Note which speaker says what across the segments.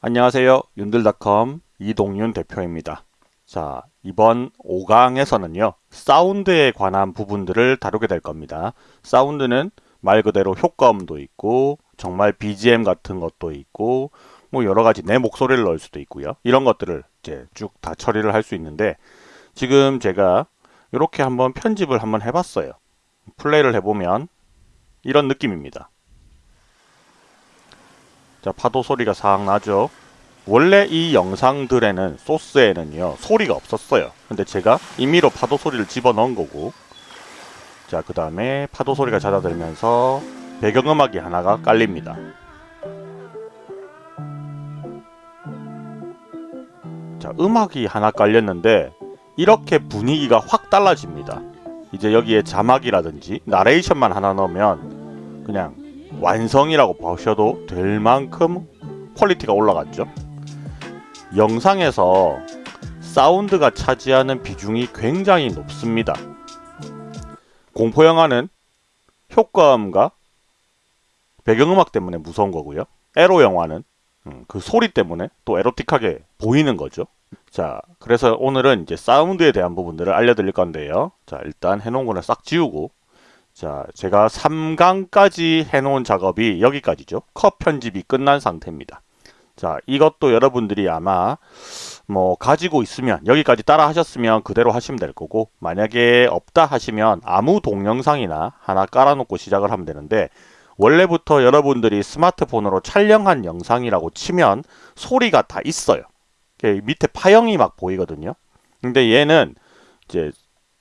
Speaker 1: 안녕하세요. 윤들닷컴 이동윤 대표입니다. 자, 이번 5강에서는요. 사운드에 관한 부분들을 다루게 될 겁니다. 사운드는 말 그대로 효과음도 있고 정말 BGM 같은 것도 있고 뭐 여러 가지 내 목소리를 넣을 수도 있고요. 이런 것들을 이제 쭉 다 처리를 할 수 있는데 지금 제가 이렇게 한번 편집을 한번 해봤어요. 플레이를 해보면 이런 느낌입니다. 자, 파도 소리가 싹 나죠. 원래 이 영상들에는 소스에는요 소리가 없었어요. 근데 제가 임의로 파도 소리를 집어넣은 거고. 자 그 다음에 파도 소리가 잦아들면서 배경음악이 하나가 깔립니다. 자 음악이 하나 깔렸는데 이렇게 분위기가 확 달라집니다. 이제 여기에 자막이라든지 나레이션만 하나 넣으면 그냥 완성이라고 보셔도 될 만큼 퀄리티가 올라갔죠 영상에서 사운드가 차지하는 비중이 굉장히 높습니다. 공포영화는 효과음과 배경음악 때문에 무서운 거고요. 에로 영화는 음, 그 소리 때문에 또 에로틱하게 보이는 거죠. 자, 그래서 오늘은 이제 사운드에 대한 부분들을 알려드릴 건데요. 자, 일단 해놓은 거는 싹 지우고 자, 제가 3강까지 해놓은 작업이 여기까지죠. 컷 편집이 끝난 상태입니다. 자 이것도 여러분들이 아마 뭐 가지고 있으면 여기까지 따라 하셨으면 그대로 하시면 될 거고 만약에 없다 하시면 아무 동영상이나 하나 깔아놓고 시작을 하면 되는데 원래부터 여러분들이 스마트폰으로 촬영한 영상이라고 치면 소리가 다 있어요 밑에 파형이 막 보이거든요 근데 얘는 이제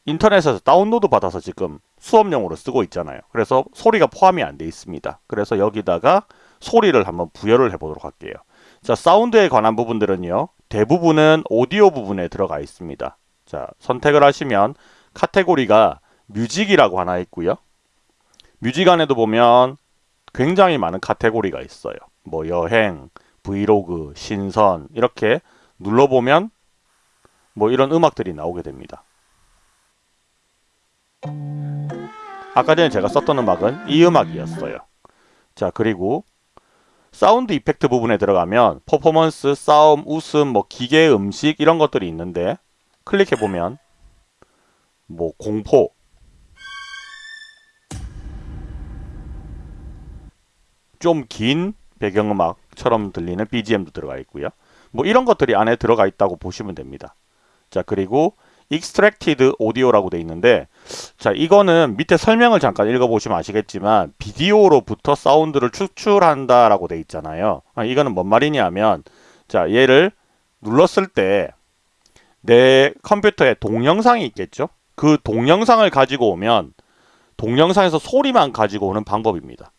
Speaker 1: 인터넷에서 다운로드 받아서 지금 수업용으로 쓰고 있잖아요 그래서 소리가 포함이 안 돼 있습니다 그래서 여기다가 소리를 한번 부여를 해 보도록 할게요 자, 사운드에 관한 부분들은요. 대부분은 오디오 부분에 들어가 있습니다. 자, 선택을 하시면 카테고리가 music이라고 하나 있고요. music 안에도 보면 굉장히 많은 카테고리가 있어요. 뭐 여행, 브이로그, 신선 이렇게 눌러보면 뭐 이런 음악들이 나오게 됩니다. 아까 전에 제가 썼던 음악은 이 음악이었어요. 자 그리고 sound effect 부분에 들어가면 퍼포먼스, 싸움, 웃음, 뭐 기계, 음식 이런 것들이 있는데 클릭해 보면 뭐 공포 좀 긴 배경음악처럼 들리는 BGM도 들어가 있고요. 뭐 이런 것들이 안에 들어가 있다고 보시면 됩니다. 자 그리고 extracted audio라고 돼 있는데 자 이거는 밑에 설명을 잠깐 읽어보시면 아시겠지만 비디오로부터 사운드를 추출한다 라고 돼 있잖아요. 아, 이거는 뭔 말이냐면 자 얘를 눌렀을 때 내 컴퓨터에 동영상이 있겠죠? 그 동영상을 가지고 오면 동영상에서 소리만 가지고 오는 방법입니다.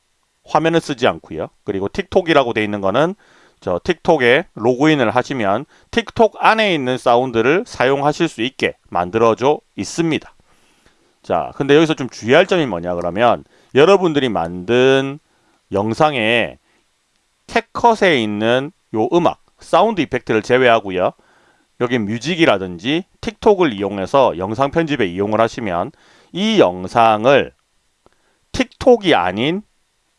Speaker 1: 화면을 쓰지 않고요. 그리고 틱톡이라고 돼 있는 거는 저 틱톡에 로그인을 하시면 틱톡 안에 있는 사운드를 사용하실 수 있게 만들어져 있습니다. 자, 근데 여기서 좀 주의할 점이 뭐냐 그러면 여러분들이 만든 영상에 캡컷에 있는 요 음악, sound effect를 제외하고요. 여기 music이라든지 틱톡을 이용해서 영상 편집에 이용을 하시면 이 영상을 틱톡이 아닌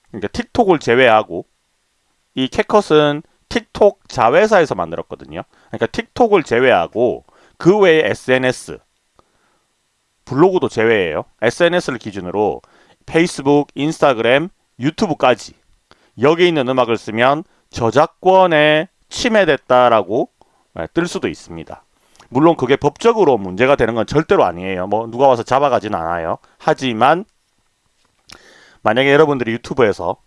Speaker 1: 그러니까 틱톡을 제외하고 이 캡컷은 틱톡 자회사에서 만들었거든요. 그러니까 틱톡을 제외하고 그 외에 SNS, 블로그도 제외해요. SNS를 기준으로 페이스북, 인스타그램, 유튜브까지 여기 있는 음악을 쓰면 저작권에 침해됐다라고 네, 뜰 수도 있습니다. 물론 그게 법적으로 문제가 되는 건 절대로 아니에요. 뭐 누가 와서 잡아가진 않아요. 하지만 만약에 여러분들이 유튜브에서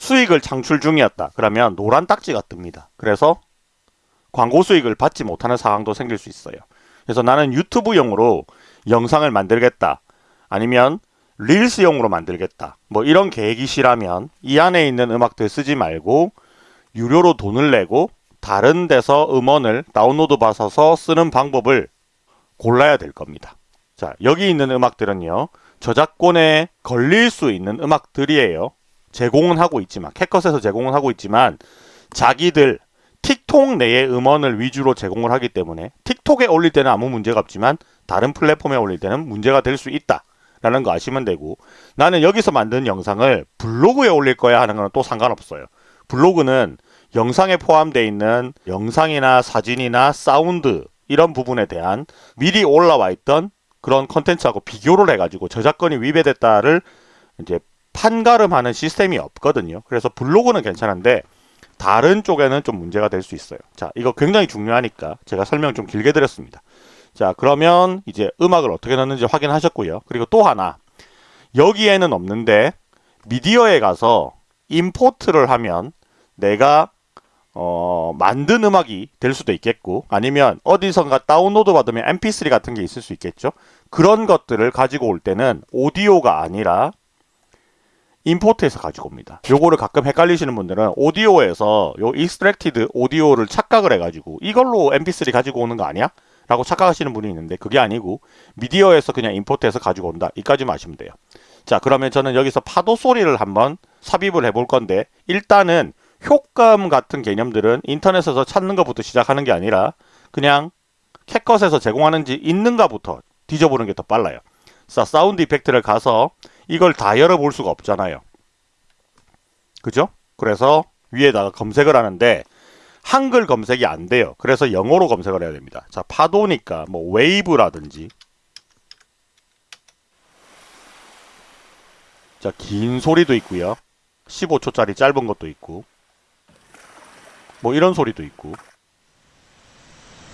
Speaker 1: 수익을 창출 중이었다. 그러면 노란 딱지가 뜹니다. 그래서 광고 수익을 받지 못하는 상황도 생길 수 있어요. 그래서 나는 유튜브용으로 영상을 만들겠다. 아니면 릴스용으로 만들겠다. 뭐 이런 계획이시라면 이 안에 있는 음악들 쓰지 말고 유료로 돈을 내고 다른 데서 음원을 다운로드 받아서 쓰는 방법을 골라야 될 겁니다. 자 여기 있는 음악들은요. 저작권에 걸릴 수 있는 음악들이에요. 제공은 하고 있지만 캣컷에서 제공은 하고 있지만 자기들 틱톡 내의 음원을 위주로 제공을 하기 때문에 틱톡에 올릴 때는 아무 문제가 없지만 다른 플랫폼에 올릴 때는 문제가 될 수 있다 라는 거 아시면 되고 나는 여기서 만든 영상을 블로그에 올릴 거야 하는 거는 또 상관없어요. 블로그는 영상에 포함되어 있는 영상이나 사진이나 사운드 이런 부분에 대한 미리 올라와 있던 그런 컨텐츠하고 비교를 해가지고 저작권이 위배됐다를 이제 판가름하는 시스템이 없거든요. 그래서 블로그는 괜찮은데 다른 쪽에는 좀 문제가 될 수 있어요. 자, 이거 굉장히 중요하니까 제가 설명 좀 길게 드렸습니다. 자, 그러면 이제 음악을 어떻게 넣는지 확인하셨고요. 그리고 또 하나 여기에는 없는데 미디어에 가서 import를 하면 내가 어, 만든 음악이 될 수도 있겠고 아니면 어디선가 다운로드 받으면 mp3 같은 게 있을 수 있겠죠. 그런 것들을 가지고 올 때는 오디오가 아니라 import해서 가지고 옵니다. 요거를 가끔 헷갈리시는 분들은 오디오에서 요 extracted audio를 착각을 해가지고 이걸로 mp3 가지고 오는 거 아니야? 라고 착각하시는 분이 있는데 그게 아니고 미디어에서 그냥 임포트해서 가지고 온다. 이까지만 아시면 돼요. 자 그러면 저는 여기서 파도 소리를 한번 삽입을 해볼 건데 일단은 효과음 같은 개념들은 인터넷에서 찾는 것부터 시작하는 게 아니라 그냥 캣컷에서 제공하는지 있는가부터 뒤져보는 게 더 빨라요. 자, 사운드 이펙트를 가서 이걸 다 열어볼 수가 없잖아요. 그죠? 그래서 위에다가 검색을 하는데 한글 검색이 안 돼요. 그래서 영어로 검색을 해야 됩니다. 자, 파도니까 뭐 wave라든지 자, 긴 소리도 있고요. 15초짜리 짧은 것도 있고 뭐 이런 소리도 있고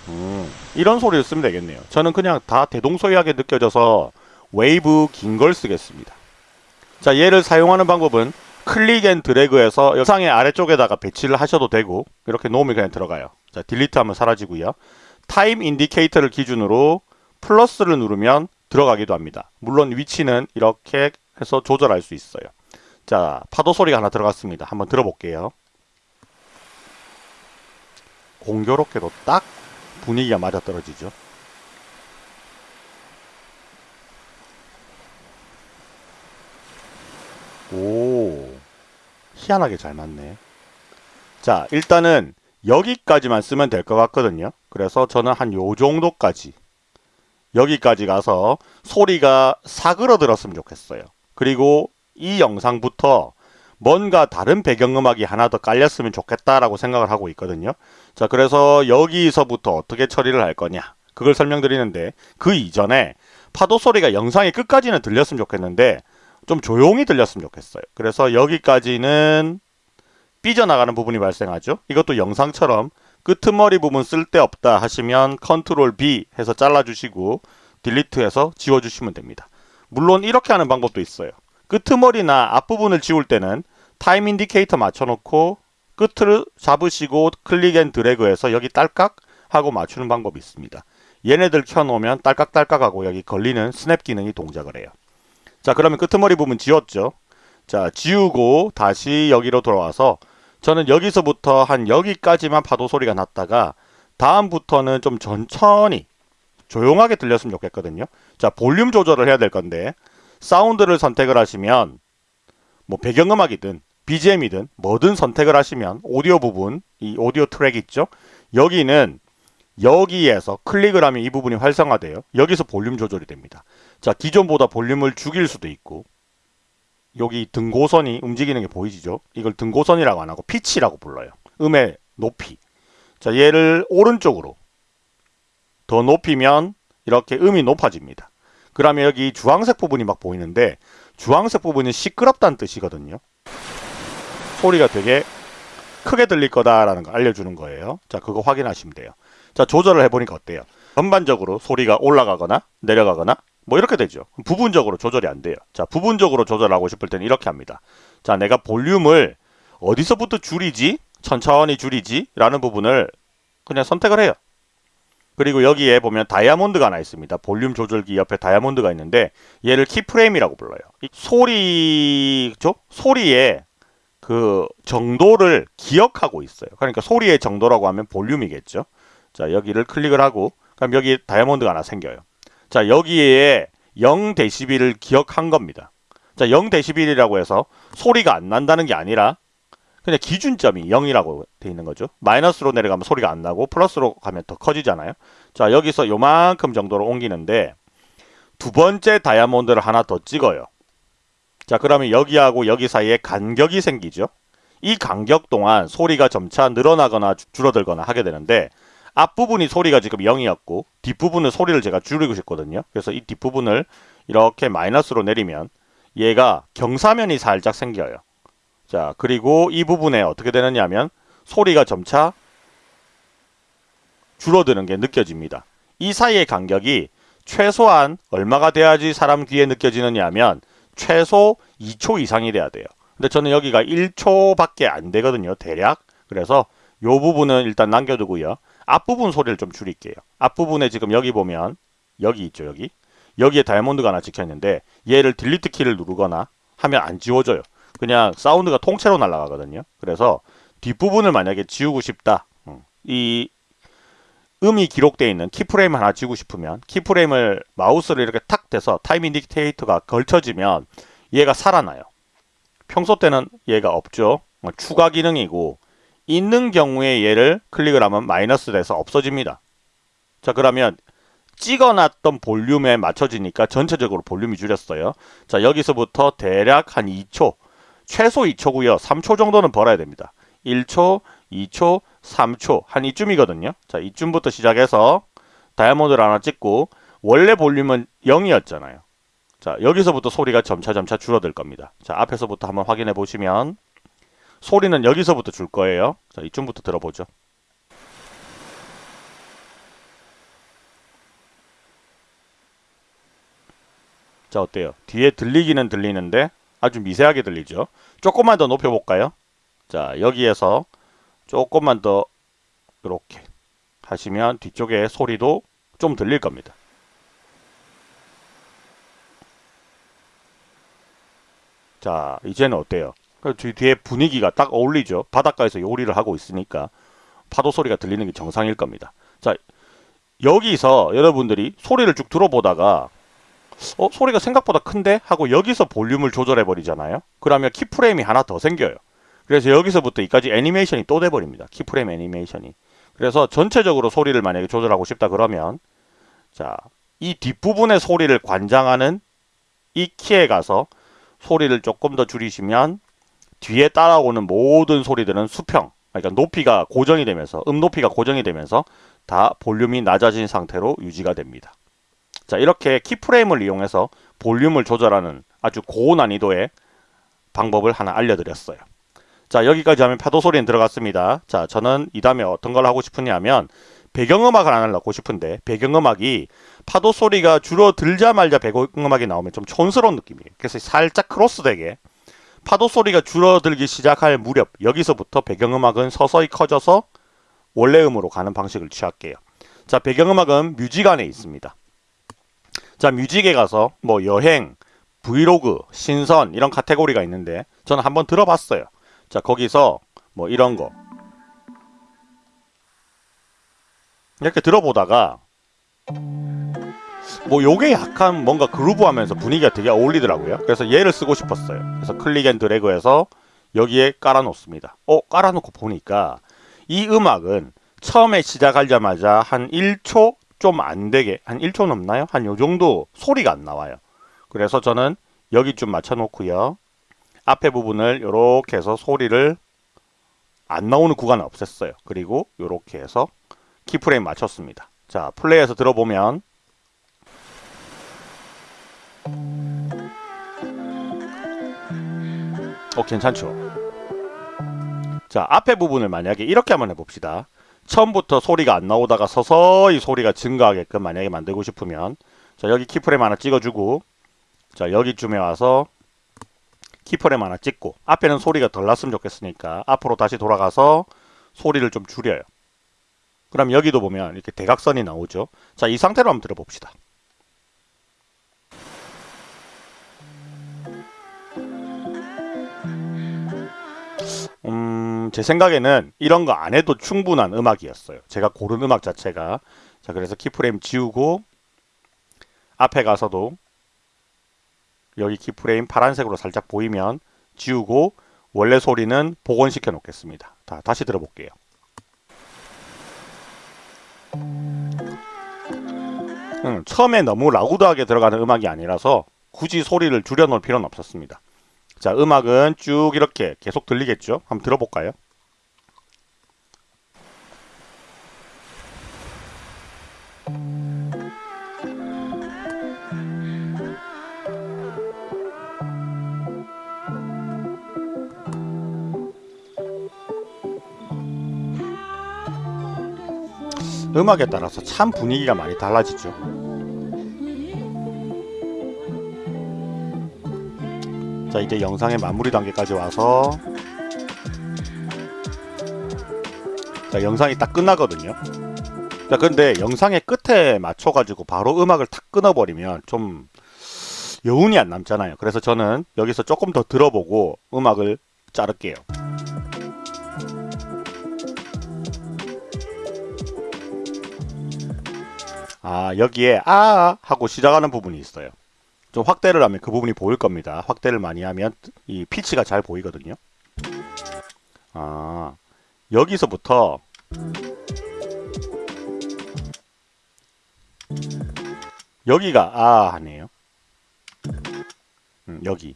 Speaker 1: 음, 이런 소리를 쓰면 되겠네요. 저는 그냥 다 대동소이하게 느껴져서 웨이브 긴 걸 쓰겠습니다. 자 얘를 사용하는 방법은 click and drag해서 영상의 아래쪽에다가 배치를 하셔도 되고 이렇게 놓으면 그냥 들어가요. 자 delete 하면 사라지고요. time indicator를 기준으로 플러스를 누르면 들어가기도 합니다. 물론 위치는 이렇게 해서 조절할 수 있어요. 자 파도 소리가 하나 들어갔습니다. 한번 들어볼게요. 공교롭게도 딱 분위기가 맞아 떨어지죠. 오, 희한하게 잘 맞네. 자, 일단은 여기까지만 쓰면 될 것 같거든요. 그래서 저는 한 요 정도까지 여기까지 가서 소리가 사그러들었으면 좋겠어요. 그리고 이 영상부터 뭔가 다른 배경음악이 하나 더 깔렸으면 좋겠다라고 생각을 하고 있거든요. 자, 그래서 여기서부터 어떻게 처리를 할 거냐. 그걸 설명드리는데 그 이전에 파도 소리가 영상의 끝까지는 들렸으면 좋겠는데 좀 조용히 들렸으면 좋겠어요. 그래서 여기까지는 삐져나가는 부분이 발생하죠. 이것도 영상처럼 끄트머리 부분 쓸데없다 하시면 control B 해서 잘라주시고 delete해서 지워주시면 됩니다. 물론 이렇게 하는 방법도 있어요. 끄트머리나 앞부분을 지울 때는 time indicator 맞춰놓고 끝을 잡으시고 click and drag해서 여기 딸깍 하고 맞추는 방법이 있습니다. 얘네들 켜놓으면 딸깍딸깍하고 여기 걸리는 스냅 기능이 동작을 해요. 자 그러면 끄트머리 부분 지웠죠. 자 지우고 다시 여기로 돌아와서 저는 여기서부터 한 여기까지만 파도 소리가 났다가 다음부터는 좀 천천히 조용하게 들렸으면 좋겠거든요. 자 볼륨 조절을 해야 될 건데 사운드를 선택을 하시면 뭐 배경음악이든 BGM이든 뭐든 선택을 하시면 오디오 부분 이 오디오 트랙 있죠 여기는 여기에서 클릭을 하면 이 부분이 활성화돼요 여기서 볼륨 조절이 됩니다 자 기존보다 볼륨을 죽일 수도 있고 여기 등고선이 움직이는 게 보이시죠 이걸 등고선이라고 안 하고 피치라고 불러요 음의 높이 자 얘를 오른쪽으로 더 높이면 이렇게 음이 높아집니다 그러면 여기 주황색 부분이 막 보이는데 주황색 부분이 시끄럽다는 뜻이거든요. 소리가 되게 크게 들릴 거다라는 거 알려주는 거예요. 자, 그거 확인하시면 돼요. 자, 조절을 해보니까 어때요? 전반적으로 소리가 올라가거나 내려가거나 뭐 이렇게 되죠. 부분적으로 조절이 안 돼요. 자, 부분적으로 조절하고 싶을 때는 이렇게 합니다. 자, 내가 볼륨을 어디서부터 줄이지? 천천히 줄이지? 라는 부분을 그냥 선택을 해요. 그리고 여기에 보면 다이아몬드가 하나 있습니다. 볼륨 조절기 옆에 다이아몬드가 있는데 얘를 키프레임이라고 불러요. 소리죠? 소리의 그 정도를 기억하고 있어요. 그러니까 소리의 정도라고 하면 볼륨이겠죠. 자 여기를 클릭을 하고 그럼 여기 다이아몬드가 하나 생겨요. 자 여기에 0dB를 기억한 겁니다. 자 0dB이라고 해서 소리가 안 난다는 게 아니라 그냥 기준점이 0이라고 돼 있는 거죠. 마이너스로 내려가면 소리가 안 나고 플러스로 가면 더 커지잖아요. 자 여기서 요만큼 정도로 옮기는데 두 번째 다이아몬드를 하나 더 찍어요. 자 그러면 여기하고 여기 사이에 간격이 생기죠. 이 간격 동안 소리가 점차 늘어나거나 주- 줄어들거나 하게 되는데 앞부분이 소리가 지금 0이었고 뒷부분은 소리를 제가 줄이고 싶거든요. 그래서 이 뒷부분을 이렇게 마이너스로 내리면 얘가 경사면이 살짝 생겨요. 자, 그리고 이 부분에 어떻게 되느냐 하면 소리가 점차 줄어드는 게 느껴집니다. 이 사이의 간격이 최소한 얼마가 돼야지 사람 귀에 느껴지느냐 하면 최소 2초 이상이 돼야 돼요. 근데 저는 여기가 1초밖에 안 되거든요. 대략. 그래서 요 부분은 일단 남겨두고요. 앞부분 소리를 좀 줄일게요. 앞부분에 지금 여기 보면 여기 있죠. 여기. 여기에 다이아몬드가 하나 찍혀 있는데 얘를 딜리트 키를 누르거나 하면 안 지워져요. 그냥 사운드가 통째로 날아가거든요. 그래서 뒷부분을 만약에 지우고 싶다. 음, 이 음이 기록되어 있는 keyframe 하나 지우고 싶으면 keyframe을 마우스를 이렇게 탁 대서 time indicator가 걸쳐지면 얘가 살아나요. 평소 때는 얘가 없죠. 어, 추가 기능이고 있는 경우에 얘를 클릭을 하면 마이너스 돼서 없어집니다. 자 그러면 찍어놨던 볼륨에 맞춰지니까 전체적으로 볼륨이 줄였어요. 자 여기서부터 대략 한 2초 최소 2초고요. 3초 정도는 벌어야 됩니다. 1초, 2초, 3초 한 이쯤이거든요. 자 이쯤부터 시작해서 다이아몬드를 하나 찍고 원래 볼륨은 0이었잖아요. 자 여기서부터 소리가 점차 점차 줄어들 겁니다. 자 앞에서부터 한번 확인해 보시면 소리는 여기서부터 줄 거예요. 자 이쯤부터 들어보죠. 자 어때요? 뒤에 들리기는 들리는데 아주 미세하게 들리죠. 조금만 더 높여볼까요? 자 여기에서 조금만 더 이렇게 하시면 뒤쪽에 소리도 좀 들릴 겁니다. 자 이제는 어때요? 그 뒤- 뒤에 분위기가 딱 어울리죠. 바닷가에서 요리를 하고 있으니까 파도 소리가 들리는 게 정상일 겁니다. 자 여기서 여러분들이 소리를 쭉 들어보다가 어 소리가 생각보다 큰데 하고 여기서 볼륨을 조절해 버리잖아요. 그러면 키프레임이 하나 더 생겨요. 그래서 여기서부터 이까지 애니메이션이 또 돼버립니다. 키프레임 애니메이션이. 그래서 전체적으로 소리를 만약에 조절하고 싶다 그러면 자, 이 뒷부분의 소리를 관장하는 이 키에 가서 소리를 조금 더 줄이시면 뒤에 따라오는 모든 소리들은 수평, 그러니까 높이가 고정이 되면서 음 높이가 고정이 되면서 다 볼륨이 낮아진 상태로 유지가 됩니다. 자, 이렇게 키프레임을 이용해서 볼륨을 조절하는 아주 고난이도의 방법을 하나 알려드렸어요. 자 여기까지 하면 파도 소리는 들어갔습니다. 자 저는 이 다음에 어떤 걸 하고 싶으냐면 배경음악을 하나 넣고 싶은데 배경음악이 파도 소리가 줄어들자마자 배경음악이 나오면 좀 촌스러운 느낌이에요. 그래서 살짝 크로스되게 파도 소리가 줄어들기 시작할 무렵 여기서부터 배경음악은 서서히 커져서 원래 음으로 가는 방식을 취할게요. 자 배경음악은 music 안에 있습니다. 자 music에 가서 뭐 여행, 브이로그, 신선 이런 카테고리가 있는데 저는 한번 들어봤어요. 자 거기서 뭐 이런 거 이렇게 들어보다가 뭐 요게 약간 뭔가 groove하면서 분위기가 되게 어울리더라고요 그래서 얘를 쓰고 싶었어요 그래서 click and drag해서 여기에 깔아 놓습니다 어 깔아 놓고 보니까 이 음악은 처음에 시작하자마자 한 1초 좀 안 되게 한 1초 넘나요? 한 요 정도 소리가 안 나와요 그래서 저는 여기 좀 맞춰 놓고요 앞에 부분을 이렇게 해서 소리를 안 나오는 구간을 없앴어요. 그리고 이렇게 해서 키프레임 맞췄습니다. 자, 플레이해서 들어보면 어, 괜찮죠? 자, 앞에 부분을 만약에 이렇게 한번 해봅시다. 처음부터 소리가 안 나오다가 서서히 소리가 증가하게끔 만약에 만들고 싶으면 자, 여기 키프레임 하나 찍어주고 자, 여기쯤에 와서 키프레임 하나 찍고 앞에는 소리가 덜 났으면 좋겠으니까 앞으로 다시 돌아가서 소리를 좀 줄여요. 그럼 여기도 보면 이렇게 대각선이 나오죠. 자, 이 상태로 한번 들어봅시다. 음, 제 생각에는 이런 거 안 해도 충분한 음악이었어요. 제가 고른 음악 자체가. 자, 그래서 키프레임 지우고 앞에 가서도 여기 키프레임 파란색으로 살짝 보이면 지우고 원래 소리는 복원시켜 놓겠습니다. 다, 다시 들어볼게요. 음, 처음에 너무 라우드하게 들어가는 음악이 아니라서 굳이 소리를 줄여놓을 필요는 없었습니다. 자, 음악은 쭉 이렇게 계속 들리겠죠? 한번 들어볼까요? 음악에 따라서 참 분위기가 많이 달라지죠. 자 이제 영상의 마무리 단계까지 와서 자 영상이 딱 끝나거든요. 자 근데 영상의 끝에 맞춰가지고 바로 음악을 탁 끊어버리면 좀 여운이 안 남잖아요. 그래서 저는 여기서 조금 더 들어보고 음악을 자를게요. 아 여기에 아 하고 시작하는 부분이 있어요. 좀 확대를 하면 그 부분이 보일 겁니다. 확대를 많이 하면 이 피치가 잘 보이거든요. 아 여기서부터 여기가 아 하네요. 음, 여기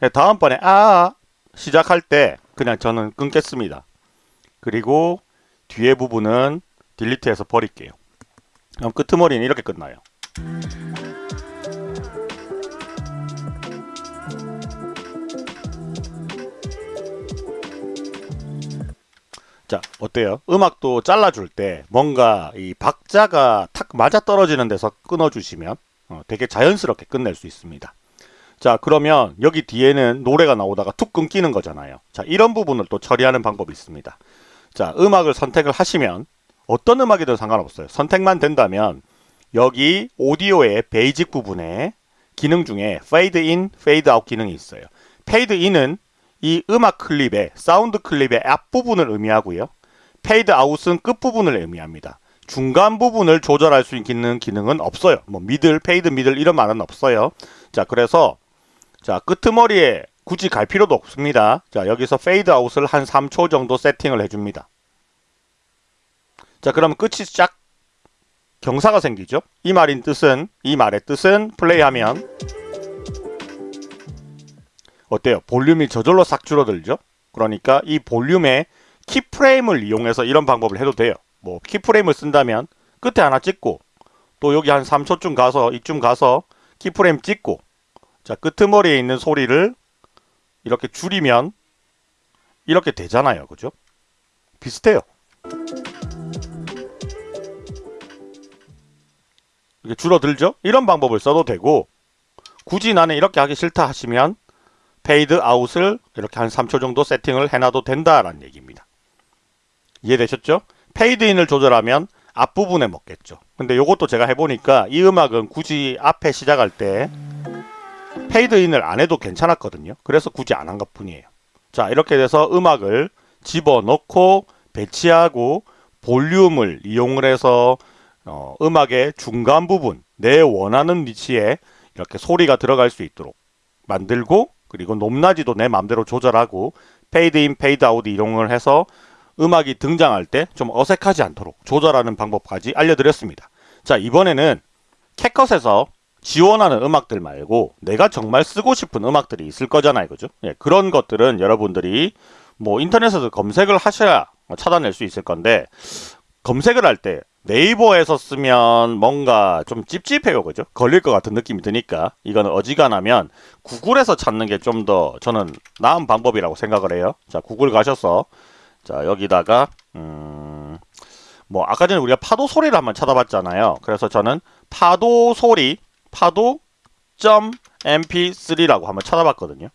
Speaker 1: 네, 다음번에 아 시작할 때 그냥 저는 끊겠습니다. 그리고 뒤에 부분은 딜리트해서 버릴게요. 그럼 끄트머리는 이렇게 끝나요. 자 어때요? 음악도 잘라줄 때 뭔가 이 박자가 탁 맞아 떨어지는 데서 끊어주시면 어, 되게 자연스럽게 끝낼 수 있습니다. 자 그러면 여기 뒤에는 노래가 나오다가 툭 끊기는 거잖아요. 자 이런 부분을 또 처리하는 방법이 있습니다. 자 음악을 선택을 하시면 어떤 음악이든 상관없어요. 선택만 된다면 여기 오디오의 basic 부분에 기능 중에 페이드 인, 페이드 아웃 기능이 있어요. 페이드 인은 이 음악 클립의 사운드 클립의 앞부분을 의미하고요. 페이드 아웃은 끝부분을 의미합니다. 중간 부분을 조절할 수 있는 기능은 없어요. 뭐 middle, fade middle 이런 말은 없어요. 자, 그래서 자, 끄트머리에 굳이 갈 필요도 없습니다. 자, 여기서 페이드 아웃을 한 3초 정도 세팅을 해 줍니다. 자, 그러면 끝이 쫙 경사가 생기죠. 이 말인 뜻은 이 말의 뜻은 플레이하면 어때요? 볼륨이 저절로 싹 줄어들죠? 그러니까 이 볼륨의 키프레임을 이용해서 이런 방법을 해도 돼요. 뭐 키프레임을 쓴다면 끝에 하나 찍고 또 여기 한 3초쯤 가서 이쯤 가서 키프레임 찍고 자 끄트머리에 있는 소리를 이렇게 줄이면 이렇게 되잖아요. 그죠? 비슷해요. 이게 줄어들죠? 이런 방법을 써도 되고 굳이 나는 이렇게 하기 싫다 하시면 페이드 아웃을 이렇게 한 3초 정도 세팅을 해놔도 된다라는 얘기입니다. 이해되셨죠? 페이드 인을 조절하면 앞부분에 먹겠죠. 근데 이것도 제가 해보니까 이 음악은 굳이 앞에 시작할 때 페이드 인을 안 해도 괜찮았거든요. 그래서 굳이 안 한 것 뿐이에요. 자 이렇게 돼서 음악을 집어넣고 배치하고 볼륨을 이용을 해서 어, 음악의 중간 부분 내 원하는 위치에 이렇게 소리가 들어갈 수 있도록 만들고 그리고 높낮이도 내 마음대로 조절하고 페이드 인 페이드 아웃 이용을 해서 음악이 등장할 때 좀 어색하지 않도록 조절하는 방법까지 알려드렸습니다. 자 이번에는 캣컷에서 지원하는 음악들 말고 내가 정말 쓰고 싶은 음악들이 있을 거잖아요. 그죠? 예, 그런 것들은 여러분들이 뭐 인터넷에서 검색을 하셔야 찾아낼 수 있을 건데 검색을 할 때 네이버에서 쓰면 뭔가 좀 찝찝해요. 그죠? 걸릴 것 같은 느낌이 드니까 이거는 어지간하면 구글에서 찾는 게 좀 더 저는 나은 방법이라고 생각을 해요. 자 구글 가셔서 자 여기다가 음, 뭐 아까 전에 우리가 파도 소리를 한번 찾아봤잖아요. 그래서 저는 파도 소리 파도 .mp3라고 한번 찾아봤거든요.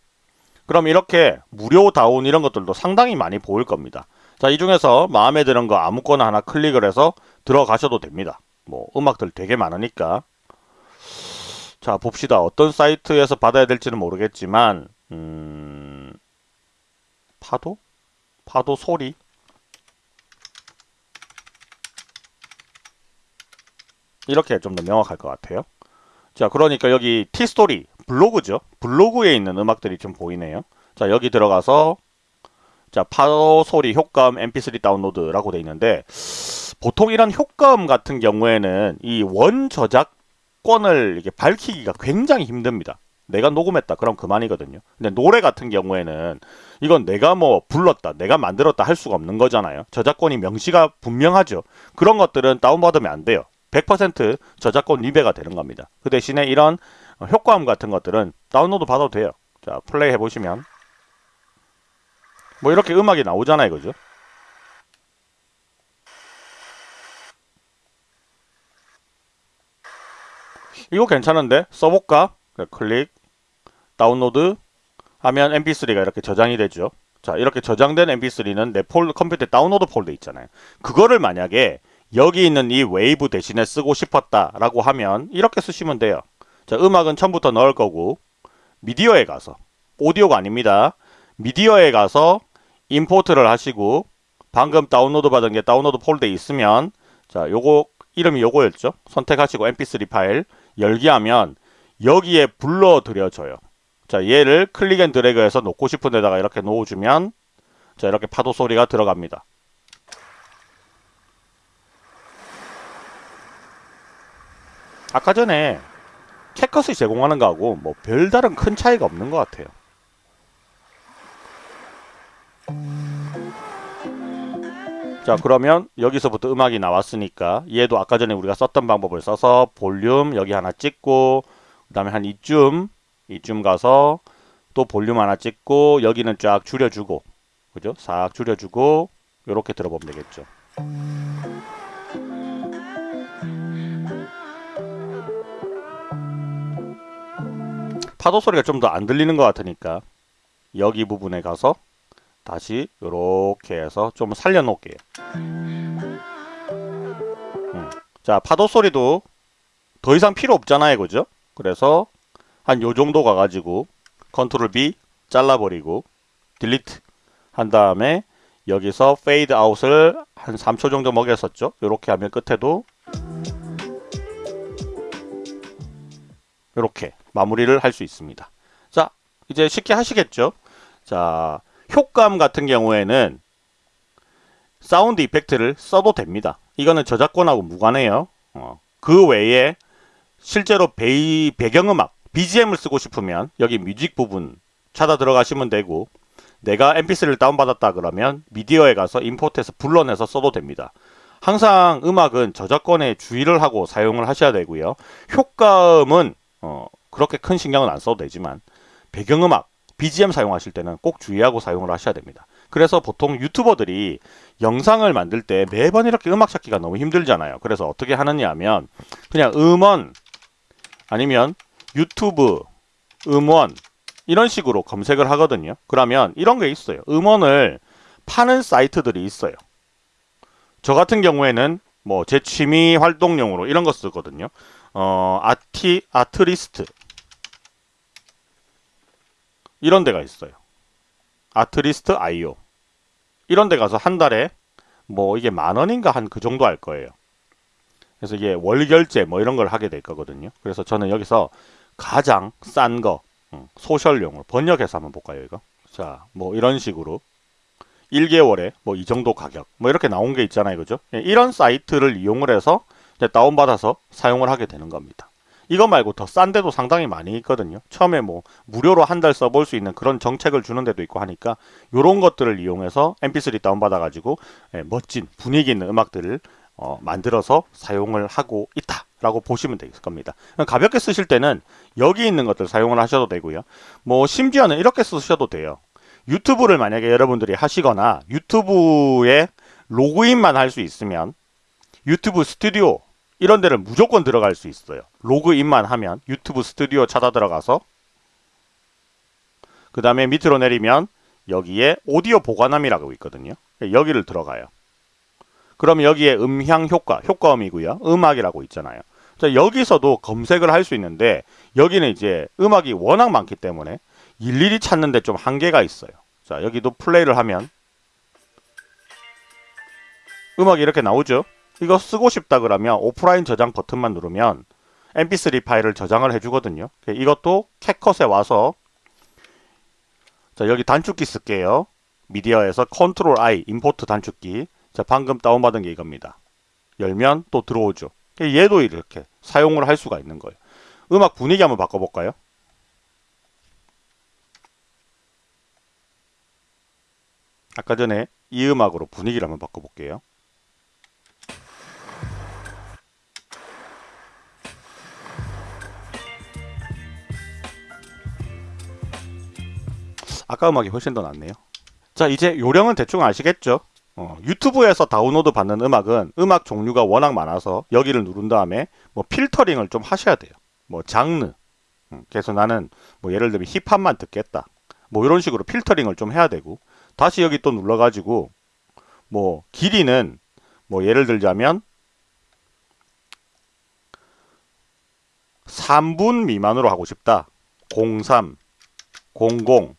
Speaker 1: 그럼 이렇게 무료 다운 이런 것들도 상당히 많이 보일 겁니다. 자, 이 중에서 마음에 드는 거 아무거나 하나 클릭을 해서 들어가셔도 됩니다. 뭐 음악들 되게 많으니까. 자, 봅시다. 어떤 사이트에서 받아야 될지는 모르겠지만 음... 파도? 파도 소리? 이렇게 좀 더 명확할 것 같아요. 자, 그러니까 여기 티스토리 블로그죠. 블로그에 있는 음악들이 좀 보이네요. 자, 여기 들어가서 자, 파도 소리 효과음 mp3 다운로드라고 돼 있는데 보통 이런 효과음 같은 경우에는 이 원 저작권을 이게 밝히기가 굉장히 힘듭니다. 내가 녹음했다. 그럼 그만이거든요. 근데 노래 같은 경우에는 이건 내가 뭐 불렀다, 내가 만들었다 할 수가 없는 거잖아요. 저작권이 명시가 분명하죠. 그런 것들은 다운받으면 안 돼요. 100% 저작권 리베가 되는 겁니다. 그 대신에 이런 효과음 같은 것들은 다운로드 받아도 돼요. 자, 플레이 해보시면 뭐 이렇게 음악이 나오잖아요. 그죠? 이거 괜찮은데? 써볼까? 클릭 다운로드 하면 mp3가 이렇게 저장이 되죠. 자 이렇게 저장된 mp3는 내 폴더 컴퓨터에 다운로드 폴더 있잖아요. 그거를 만약에 여기 있는 이 웨이브 대신에 쓰고 싶었다 라고 하면 이렇게 쓰시면 돼요. 자 음악은 처음부터 넣을 거고 미디어에 가서 오디오가 아닙니다. 미디어에 가서 import를 하시고 방금 다운로드 받은 게 다운로드 폴더에 있으면 자 요거 이름이 요거였죠. 선택하시고 mp3 파일 열기 하면 여기에 불러들여져요. 자 얘를 click and drag해서 놓고 싶은 데다가 이렇게 놓아주면 자 이렇게 파도 소리가 들어갑니다. 아까 전에 캡컷이 제공하는 거하고 뭐 별다른 큰 차이가 없는 것 같아요. 자 그러면 여기서부터 음악이 나왔으니까 얘도 아까 전에 우리가 썼던 방법을 써서 볼륨 여기 하나 찍고 그 다음에 한 이쯤 이쯤 가서 또 볼륨 하나 찍고 여기는 쫙 줄여주고 그죠? 싹 줄여주고 이렇게 들어보면 되겠죠. 파도 소리가 좀 더 안 들리는 것 같으니까 여기 부분에 가서 다시 이렇게 해서 좀 살려놓을게요. 음. 자 파도 소리도 더 이상 필요 없잖아요. 그죠? 그래서 한 요 정도 가가지고 control B 잘라버리고 delete 한 다음에 여기서 페이드 아웃을 한 3초 정도 먹였었죠. 이렇게 하면 끝에도 이렇게 마무리를 할 수 있습니다. 자 이제 쉽게 하시겠죠. 자 효과음 같은 경우에는 sound effect를 써도 됩니다. 이거는 저작권하고 무관해요. 어, 그 외에 실제로 베이, 배경음악, BGM을 쓰고 싶으면 여기 music 부분 찾아 들어가시면 되고 내가 mp3를 다운받았다 그러면 미디어에 가서 import해서 불러내서 써도 됩니다. 항상 음악은 저작권에 주의를 하고 사용을 하셔야 되고요. 효과음은 어, 그렇게 큰 신경은 안 써도 되지만 배경음악, BGM 사용하실 때는 꼭 주의하고 사용을 하셔야 됩니다. 그래서 보통 유튜버들이 영상을 만들 때 매번 이렇게 음악 찾기가 너무 힘들잖아요. 그래서 어떻게 하느냐 하면 그냥 음원 아니면 유튜브 음원 이런 식으로 검색을 하거든요. 그러면 이런 게 있어요. 음원을 파는 사이트들이 있어요. 저 같은 경우에는 뭐 제 취미 활동용으로 이런 거 쓰거든요. 어, 아티, 아트리스트 이런 데가 있어요. 아트리스트 아이오 이런 데 가서 한 달에 뭐 이게 만 원인가 한 그 정도 할 거예요. 그래서 이게 월결제 뭐 이런 걸 하게 될 거거든요. 그래서 저는 여기서 가장 싼 거, 음, 소셜용으로 번역해서 한번 볼까요, 이거? 자, 뭐 이런 식으로 1개월에 뭐 이 정도 가격, 뭐 이렇게 나온 게 있잖아요, 그죠? 예, 이런 사이트를 이용을 해서 다운받아서 사용을 하게 되는 겁니다. 이거 말고 더 싼 데도 상당히 많이 있거든요. 처음에 뭐 무료로 한 달 써볼 수 있는 그런 정책을 주는 데도 있고 하니까 이런 것들을 이용해서 mp3 다운받아 가지고 예, 멋진 분위기 있는 음악들을 어, 만들어서 사용을 하고 있다 라고 보시면 될 겁니다. 가볍게 쓰실 때는 여기 있는 것들 사용을 하셔도 되고요. 뭐 심지어는 이렇게 쓰셔도 돼요. 유튜브를 만약에 여러분들이 하시거나 유튜브에 로그인만 할 수 있으면 유튜브 스튜디오 이런 데를 무조건 들어갈 수 있어요. 로그인만 하면 유튜브 스튜디오 찾아 들어가서 그 다음에 밑으로 내리면 여기에 오디오 보관함이라고 있거든요. 여기를 들어가요. 그럼 여기에 음향 효과, 효과음이고요. 음악이라고 있잖아요. 자, 여기서도 검색을 할 수 있는데 여기는 이제 음악이 워낙 많기 때문에 일일이 찾는데 좀 한계가 있어요. 자, 여기도 플레이를 하면 음악이 이렇게 나오죠. 이거 쓰고 싶다 그러면 오프라인 저장 버튼만 누르면 mp3 파일을 저장을 해주거든요. 그 이것도 캡컷에 와서 자 여기 단축키 쓸게요. 미디어에서 control I import 단축키 자 방금 다운받은 게 이겁니다. 열면 또 들어오죠. 그 얘도 이렇게 사용을 할 수가 있는 거예요. 음악 분위기 한번 바꿔볼까요? 아까 전에 이 음악으로 분위기를 한번 바꿔볼게요. 아까 음악이 훨씬 더 낫네요. 자 이제 요령은 대충 아시겠죠? 어, 유튜브에서 다운로드 받는 음악은 음악 종류가 워낙 많아서 여기를 누른 다음에 뭐 필터링을 좀 하셔야 돼요. 뭐 장르. 음, 그래서 나는 뭐 예를 들면 힙합만 듣겠다. 뭐 이런 식으로 필터링을 좀 해야 되고 다시 여기 또 눌러 가지고 뭐 길이는 뭐 예를 들자면 3분 미만으로 하고 싶다. 03, 00,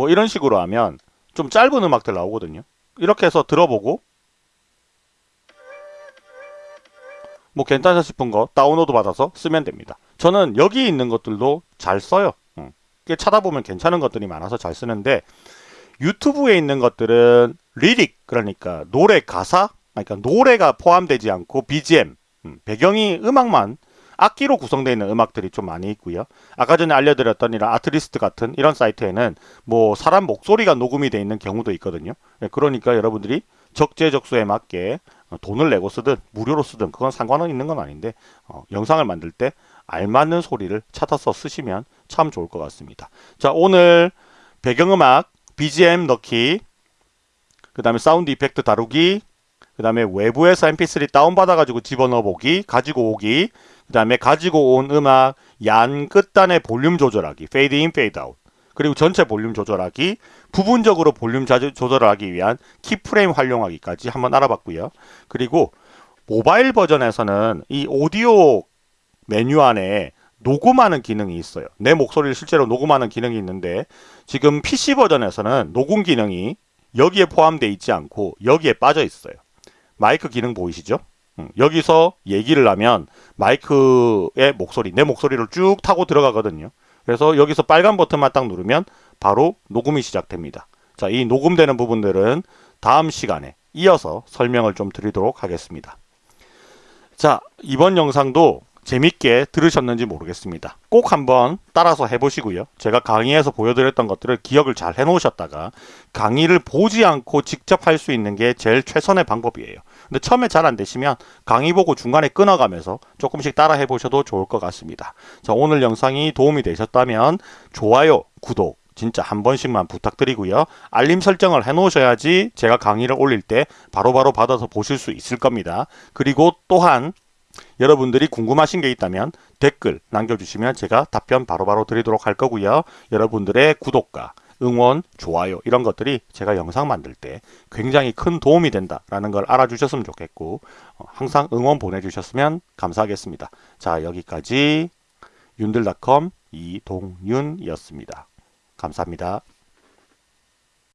Speaker 1: 뭐 이런 식으로 하면 좀 짧은 음악들 나오거든요. 이렇게 해서 들어보고 뭐 괜찮다 싶은 거 다운로드 받아서 쓰면 됩니다. 저는 여기 있는 것들도 잘 써요. 응. 찾아보면 괜찮은 것들이 많아서 잘 쓰는데 유튜브에 있는 것들은 lyric 그러니까 노래 가사 그러니까 노래가 포함되지 않고 BGM 음, 배경이 음악만 악기로 구성되어 있는 음악들이 좀 많이 있고요. 아까 전에 알려드렸던 이런 아트리스트 같은 이런 사이트에는 뭐 사람 목소리가 녹음이 되어 있는 경우도 있거든요. 예, 그러니까 여러분들이 적재적소에 맞게 돈을 내고 쓰든 무료로 쓰든 그건 상관은 있는 건 아닌데 어, 영상을 만들 때 알맞는 소리를 찾아서 쓰시면 참 좋을 것 같습니다. 자 오늘 배경음악 BGM 넣기 그 다음에 sound effect 다루기 그 다음에 외부에서 mp3 다운받아 가지고 집어넣어 보기 가지고 오기 그 다음에 가지고 온 음악 양 끝단의 볼륨 조절하기 페이드 인 페이드 아웃 그리고 전체 볼륨 조절하기 부분적으로 볼륨 조절을 하기 위한 keyframe 활용하기까지 한번 알아봤고요. 그리고 모바일 버전에서는 이 오디오 메뉴 안에 녹음하는 기능이 있어요. 내 목소리를 실제로 녹음하는 기능이 있는데 지금 PC 버전에서는 녹음 기능이 여기에 포함되어 있지 않고 여기에 빠져 있어요 마이크 기능 보이시죠 음, 여기서 얘기를 하면 마이크의 목소리, 내 목소리를 쭉 타고 들어가거든요. 그래서 여기서 빨간 버튼만 딱 누르면 바로 녹음이 시작됩니다. 자, 이 녹음되는 부분들은 다음 시간에 이어서 설명을 좀 드리도록 하겠습니다. 자, 이번 영상도 재밌게 들으셨는지 모르겠습니다. 꼭 한번 따라서 해보시고요. 제가 강의에서 보여드렸던 것들을 기억을 잘 해놓으셨다가 강의를 보지 않고 직접 할 수 있는 게 제일 최선의 방법이에요. 근데 처음에 잘 안 되시면 강의 보고 중간에 끊어가면서 조금씩 따라 해보셔도 좋을 것 같습니다. 자, 오늘 영상이 도움이 되셨다면 좋아요, 구독, 진짜 한 번씩만 부탁드리고요. 알림 설정을 해 놓으셔야지 제가 강의를 올릴 때 바로바로 바로 받아서 보실 수 있을 겁니다. 그리고 또한 여러분들이 궁금하신 게 있다면 댓글 남겨주시면 제가 답변 바로바로 바로 드리도록 할 거고요. 여러분들의 구독과 응원, 좋아요 이런 것들이 제가 영상 만들 때 굉장히 큰 도움이 된다라는 걸 알아주셨으면 좋겠고 어, 항상 응원 보내주셨으면 감사하겠습니다. 자 여기까지 윤들닷컴 이동윤이었습니다. 감사합니다.